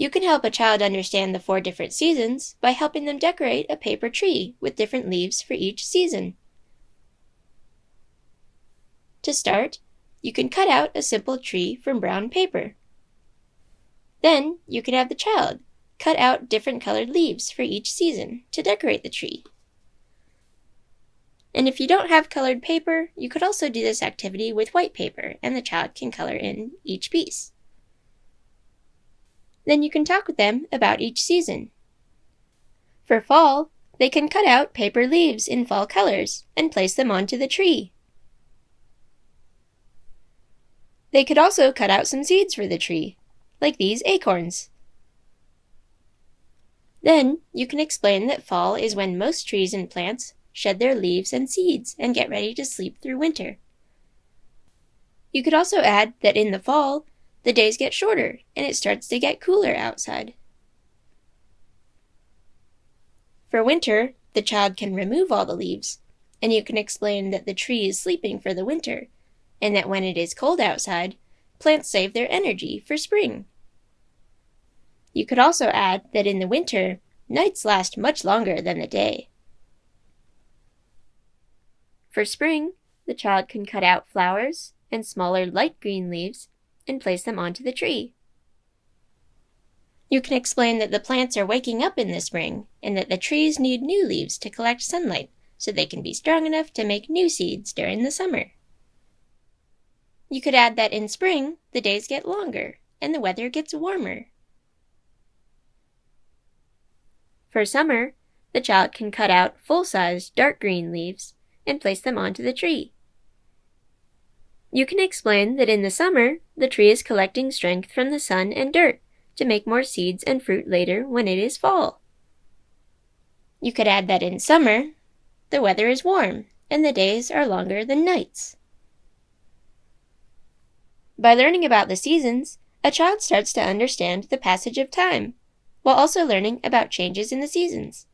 You can help a child understand the four different seasons by helping them decorate a paper tree with different leaves for each season. To start, you can cut out a simple tree from brown paper. Then you can have the child cut out different colored leaves for each season to decorate the tree. And if you don't have colored paper, you could also do this activity with white paper and the child can color in each piece. Then you can talk with them about each season. For fall, they can cut out paper leaves in fall colors and place them onto the tree. They could also cut out some seeds for the tree, like these acorns. Then you can explain that fall is when most trees and plants shed their leaves and seeds and get ready to sleep through winter. You could also add that in the fall, the days get shorter and it starts to get cooler outside. For winter, the child can remove all the leaves, and you can explain that the tree is sleeping for the winter, and that when it is cold outside, plants save their energy for spring. You could also add that in the winter, nights last much longer than the day. For spring, the child can cut out flowers and smaller light green leaves and place them onto the tree. You can explain that the plants are waking up in the spring and that the trees need new leaves to collect sunlight so they can be strong enough to make new seeds during the summer. You could add that in spring, the days get longer and the weather gets warmer. For summer, the child can cut out full-sized dark green leaves and place them onto the tree. You can explain that in the summer, the tree is collecting strength from the sun and dirt to make more seeds and fruit later when it is fall. You could add that in summer, the weather is warm and the days are longer than nights. By learning about the seasons, a child starts to understand the passage of time, while also learning about changes in the seasons.